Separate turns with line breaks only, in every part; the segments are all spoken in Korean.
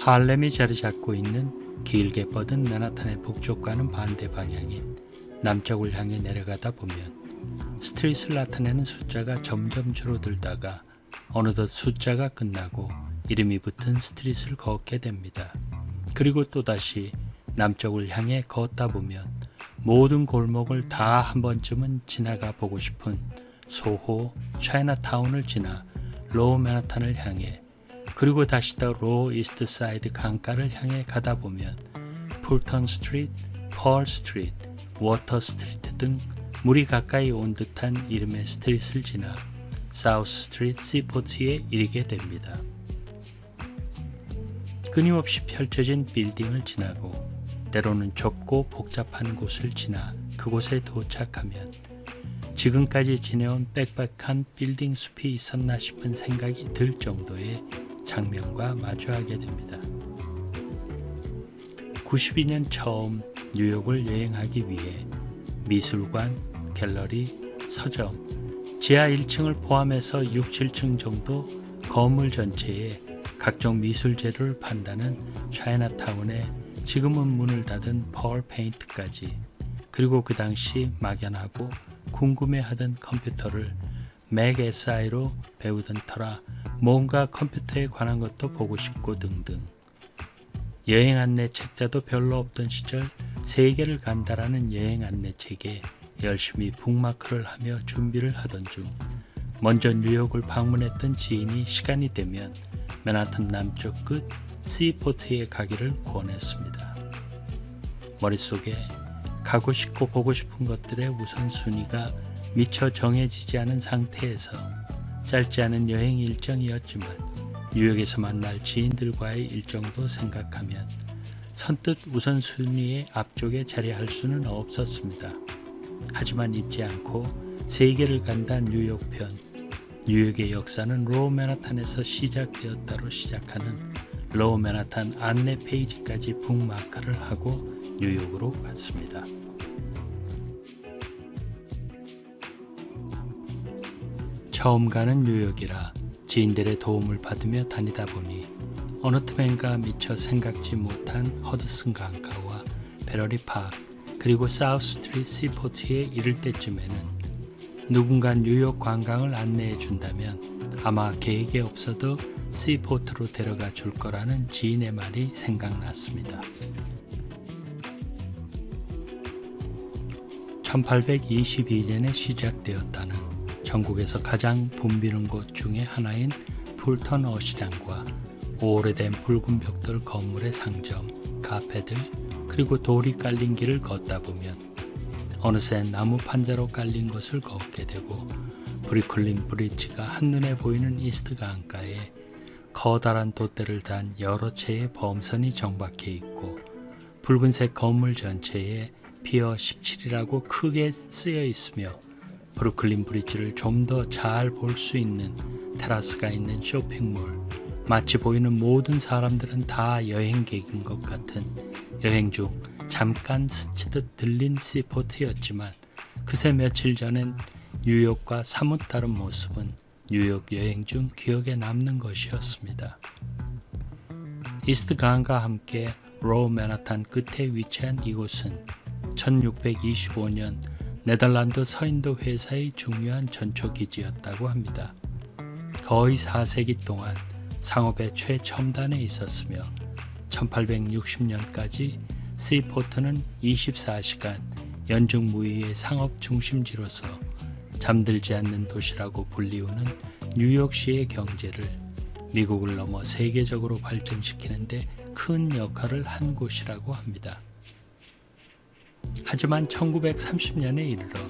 할렘이 자리 잡고 있는 길게 뻗은 맨하탄의 북쪽과는 반대 방향인 남쪽을 향해 내려가다 보면 스트릿을 나타내는 숫자가 점점 줄어들다가 어느덧 숫자가 끝나고 이름이 붙은 스트릿을 걷게 됩니다. 그리고 또다시 남쪽을 향해 걷다 보면 모든 골목을 다 한 번쯤은 지나가 보고 싶은 소호, 차이나타운을 지나 로우 맨하탄을 향해 그리고 다시 더 로우 이스트 사이드 강가를 향해 가다 보면 풀턴 스트리트, 펄 스트리트, 워터 스트리트 등 물이 가까이 온 듯한 이름의 street을 지나 사우스 스트리트 시포트에 이르게 됩니다. 끊임없이 펼쳐진 빌딩을 지나고 때로는 좁고 복잡한 곳을 지나 그곳에 도착하면 지금까지 지내온 빽빽한 빌딩 숲이 있었나 싶은 생각이 들 정도의 장면과 마주하게 됩니다. 92년 처음 뉴욕을 여행하기 위해 미술관, 갤러리, 서점, 지하 1층을 포함해서 6, 7층 정도 건물 전체에 각종 미술 재료를 판다는 차이나타운에 지금은 문을 닫은 펄 페인트까지 그리고 그 당시 막연하고 궁금해하던 컴퓨터를 맥 SI로 배우던 터라 뭔가 컴퓨터에 관한 것도 보고 싶고 등등 여행 안내 책자도 별로 없던 시절 세계를 간다라는 여행 안내 책에 열심히 북마크를 하며 준비를 하던 중 먼저 뉴욕을 방문했던 지인이 시간이 되면 맨하튼 남쪽 끝 시포트에 가기를 권했습니다. 머릿속에 가고 싶고 보고 싶은 것들의 우선순위가 미처 정해지지 않은 상태에서 짧지 않은 여행 일정이었지만 뉴욕에서 만날 지인들과의 일정도 생각하면 선뜻 우선순위의 앞쪽에 자리할 수는 없었습니다. 하지만 잊지 않고 세계를 간다 뉴욕편 뉴욕의 역사는 로우 맨하탄에서 시작되었다로 시작하는 로우 맨하탄 안내 페이지까지 북마크를 하고 뉴욕으로 갔습니다. 처음 가는 뉴욕이라 지인들의 도움을 받으며 다니다 보니 어느 틈엔가 미처 생각지 못한 허드슨 강가와 배터리 파크 그리고 사우스 스트리트 시포트에 이를 때쯤에는 누군가 뉴욕 관광을 안내해 준다면 아마 계획에 없어도 시포트로 데려가 줄 거라는 지인의 말이 생각났습니다. 1822년에 시작되었다는 전국에서 가장 붐비는 곳 중의 하나인 풀턴 어시장과 오래된 붉은 벽돌 건물의 상점, 카페들, 그리고 돌이 깔린 길을 걷다 보면 어느새 나무 판자로 깔린 것을 걷게 되고 브루클린 브릿지가 한눈에 보이는 이스트 강가에 커다란 돛대를 단 여러 채의 범선이 정박해 있고 붉은색 건물 전체에 피어 17이라고 크게 쓰여 있으며 브루클린 브리지를 좀 더 잘 볼 수 있는 테라스가 있는 쇼핑몰 마치 보이는 모든 사람들은 다 여행객인 것 같은 여행 중 잠깐 스치듯 들린 시포트였지만 그새 며칠 전엔 뉴욕과 사뭇 다른 모습은 뉴욕 여행 중 기억에 남는 것이었습니다. 이스트 강과 함께 로우 맨하탄 끝에 위치한 이곳은 1625년 네덜란드 서인도 회사의 중요한 전초기지였다고 합니다. 거의 4세기 동안 상업의 최첨단에 있었으며 1860년까지 시포트는 24시간 연중무휴의 상업 중심지로서 잠들지 않는 도시라고 불리우는 뉴욕시의 경제를 미국을 넘어 세계적으로 발전시키는 데 큰 역할을 한 곳이라고 합니다. 하지만 1930년에 이르러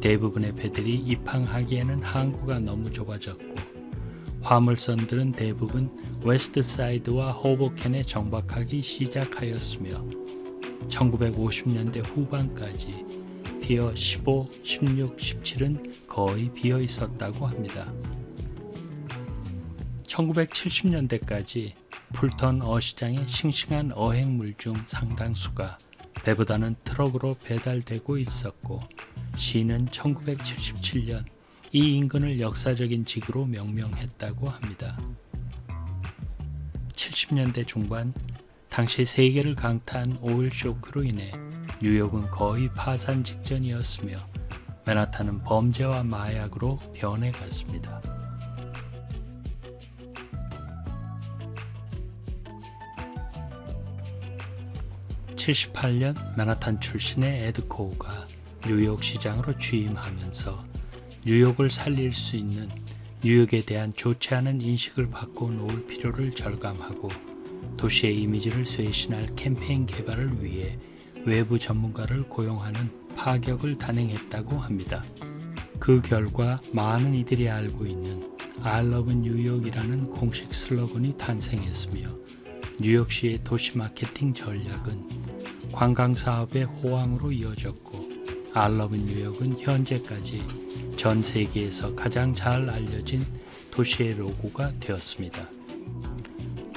대부분의 배들이 입항하기에는 항구가 너무 좁아졌고 화물선들은 대부분 웨스트사이드와 호보켄에 정박하기 시작하였으며 1950년대 후반까지 피어 15, 16, 17은 거의 비어 있었다고 합니다. 1970년대까지 풀턴 어시장의 싱싱한 어획물 중 상당수가 배보다는 트럭으로 배달되고 있었고 시는 1977년 이 인근을 역사적인 지구로 명명했다고 합니다. 1970년대 중반 당시 세계를 강타한 오일 쇼크로 인해 뉴욕은 거의 파산 직전이었으며 맨하탄은 범죄와 마약으로 변해갔습니다. 78년 맨하탄 출신의 에드코우가 뉴욕 시장으로 취임하면서 뉴욕을 살릴 수 있는 뉴욕에 대한 좋지 않은 인식을 바꿔놓을 필요를 절감하고 도시의 이미지를 쇄신할 캠페인 개발을 위해 외부 전문가를 고용하는 파격을 단행했다고 합니다. 그 결과 많은 이들이 알고 있는 I love 뉴욕이라는 공식 슬로건이 탄생했으며 뉴욕시의 도시 마케팅 전략은 관광 사업의 호황으로 이어졌고 love 뉴욕은 현재까지 전 세계에서 가장 잘 알려진 도시의 로고가 되었습니다.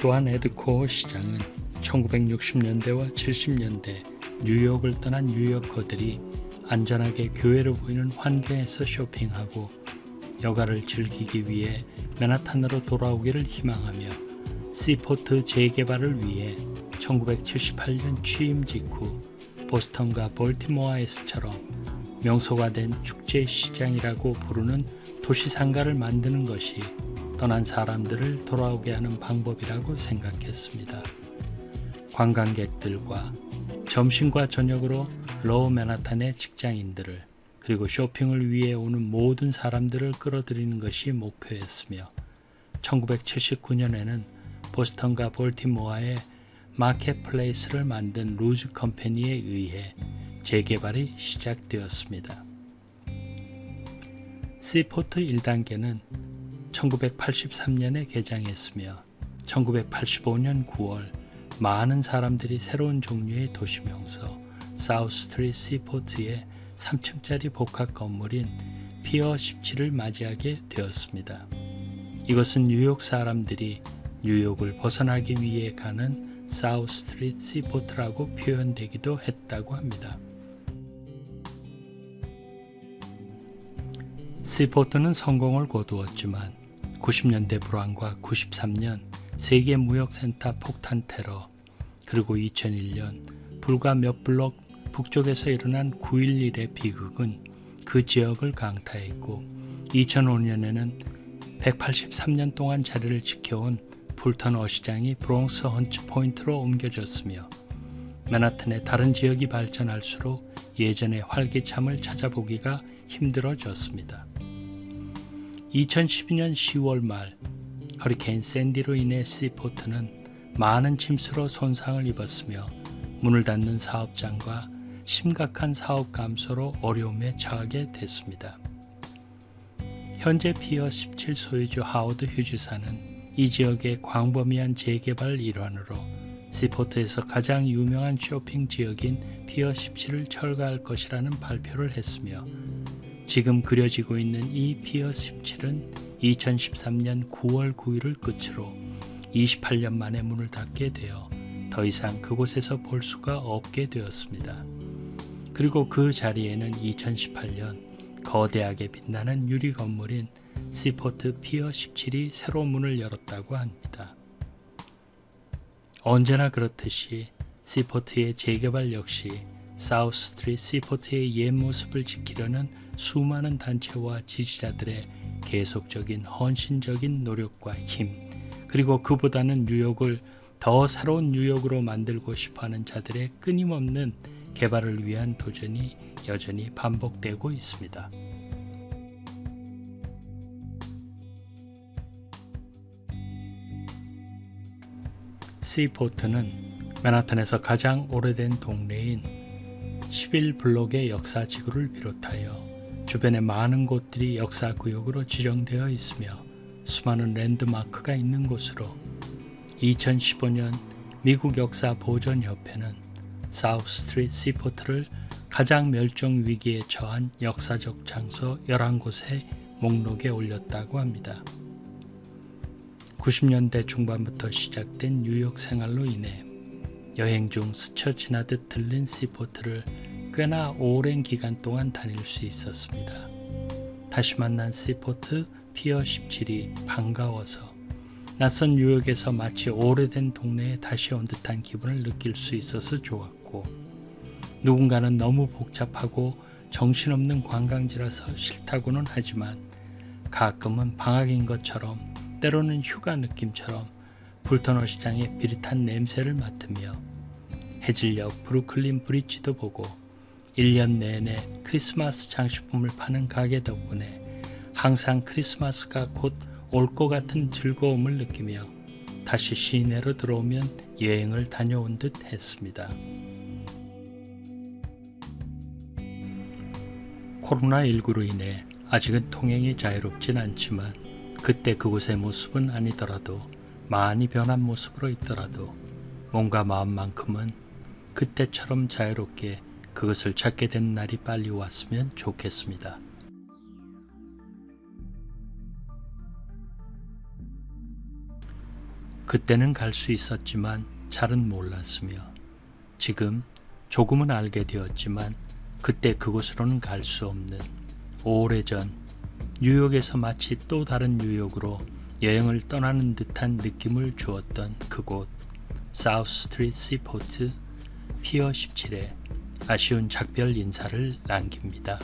또한 에드코어 시장은 1960년대와 70년대 뉴욕을 떠난 뉴요커들이 안전하게 교회로 보이는 환경에서 쇼핑하고 여가를 즐기기 위해 맨하탄으로 돌아오기를 희망하며 시포트 재개발을 위해 1978년 취임 직후 보스턴과 볼티모어에서처럼 명소화된 축제 시장이라고 부르는 도시 상가를 만드는 것이 떠난 사람들을 돌아오게 하는 방법이라고 생각했습니다. 관광객들과 점심과 저녁으로 로우 맨하탄의 직장인들을 그리고 쇼핑을 위해 오는 모든 사람들을 끌어들이는 것이 목표였으며 1979년에는 보스턴과 볼티모어의 marketplace를 만든 루즈 컴퍼니에 의해 재개발이 시작되었습니다. 시포트 1단계는 1983년에 개장했으며 1985년 9월 많은 사람들이 새로운 종류의 도시명소 사우스 스트리트 시포트의 3층짜리 복합 건물인 피어 17을 맞이하게 되었습니다. 이것은 뉴욕 사람들이 뉴욕을 벗어나기 위해 가는 사우스 스트리트 시포트라고 표현되기도 했다고 합니다. 시포트는 성공을 거두었지만 90년대 불황과 93년 세계 무역센터 폭탄 테러 그리고 2001년 불과 몇 블록 북쪽에서 일어난 9.11의 비극은 그 지역을 강타했고 2005년에는 183년 동안 자리를 지켜온 풀턴 어시장이 브롱스 헌츠 포인트로 옮겨졌으며 맨하튼의 다른 지역이 발전할수록 예전의 활기참을 찾아보기가 힘들어졌습니다. 2012년 10월 말 허리케인 샌디로 인해 시포트는 많은 침수로 손상을 입었으며 문을 닫는 사업장과 심각한 사업 감소로 어려움에 처하게 됐습니다. 현재 피어 17 소유주 하워드 휴지사는 이 지역의 광범위한 재개발 일환으로 시포트에서 가장 유명한 쇼핑 지역인 피어 17을 철거할 것이라는 발표를 했으며 지금 그려지고 있는 이 피어 17은 2013년 9월 9일을 끝으로 28년 만에 문을 닫게 되어 더 이상 그곳에서 볼 수가 없게 되었습니다. 그리고 그 자리에는 2018년 거대하게 빛나는 유리 건물인 시포트 피어 17이 새로 문을 열었다고 합니다. 언제나 그렇듯이 시포트의 재개발 역시 사우스 스트리트 시포트의 옛 모습을 지키려는 수많은 단체와 지지자들의 계속적인 헌신적인 노력과 힘, 그리고 그보다는 뉴욕을 더 새로운 뉴욕으로 만들고 싶어 하는 자들의 끊임없는 개발을 위한 도전이 여전히 반복되고 있습니다. 시포트는 맨하탄에서 가장 오래된 동네인 11블록의 역사 지구를 비롯하여 주변의 많은 곳들이 역사 구역으로 지정되어 있으며 수많은 랜드마크가 있는 곳으로 2015년 미국 역사 보존 협회는 사우스 스트리트 시포트를 가장 멸종 위기에 처한 역사적 장소 11곳의 목록에 올렸다고 합니다. 90년대 중반부터 시작된 뉴욕 생활로 인해 여행 중 스쳐 지나듯 들린 시포트를 꽤나 오랜 기간 동안 다닐 수 있었습니다. 다시 만난 시포트 피어 17이 반가워서 낯선 뉴욕에서 마치 오래된 동네에 다시 온 듯한 기분을 느낄 수 있어서 좋았고 누군가는 너무 복잡하고 정신없는 관광지라서 싫다고는 하지만 가끔은 방학인 것처럼 때로는 휴가 느낌처럼 불터너 시장의 비릿한 냄새를 맡으며 해질녘 브루클린 브릿지도 보고 1년 내내 크리스마스 장식품을 파는 가게 덕분에 항상 크리스마스가 곧 올 것 같은 즐거움을 느끼며 다시 시내로 들어오면 여행을 다녀온 듯 했습니다. 코로나19로 인해 아직은 통행이 자유롭진 않지만 그때 그곳의 모습은 아니더라도 많이 변한 모습으로 있더라도 몸과 마음만큼은 그때처럼 자유롭게 그것을 찾게 된 날이 빨리 왔으면 좋겠습니다. 그때는 갈 수 있었지만 잘은 몰랐으며 지금 조금은 알게 되었지만 그때 그곳으로는 갈 수 없는 오래전 뉴욕에서 마치 또 다른 뉴욕으로 여행을 떠나는 듯한 느낌을 주었던 그곳 사우스 스트리트 시포트 피어 17에 아쉬운 작별 인사를 남깁니다.